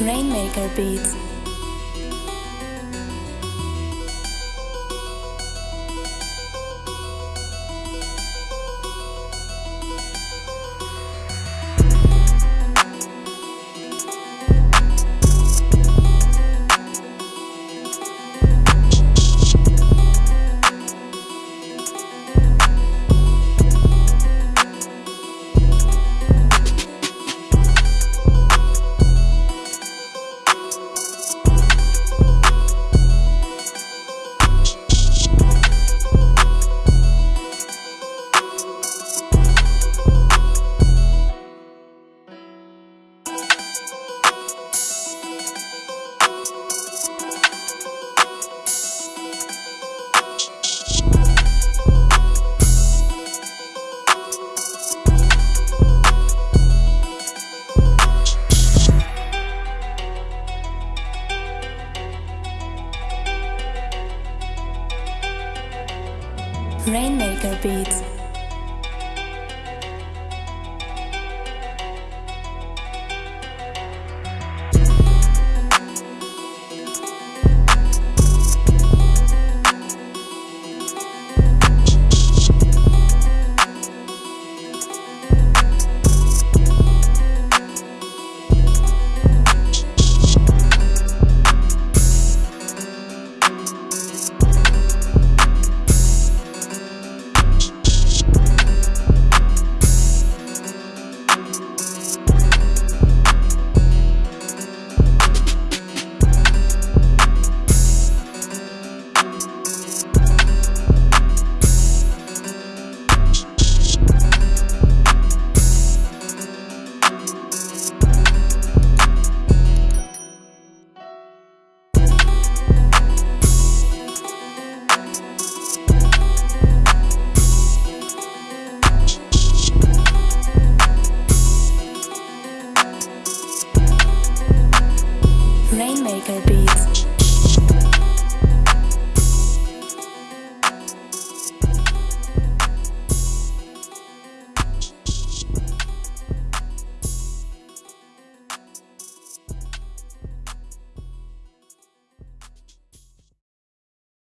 Rainmaker Beats. Rainmaker Beats. Beats.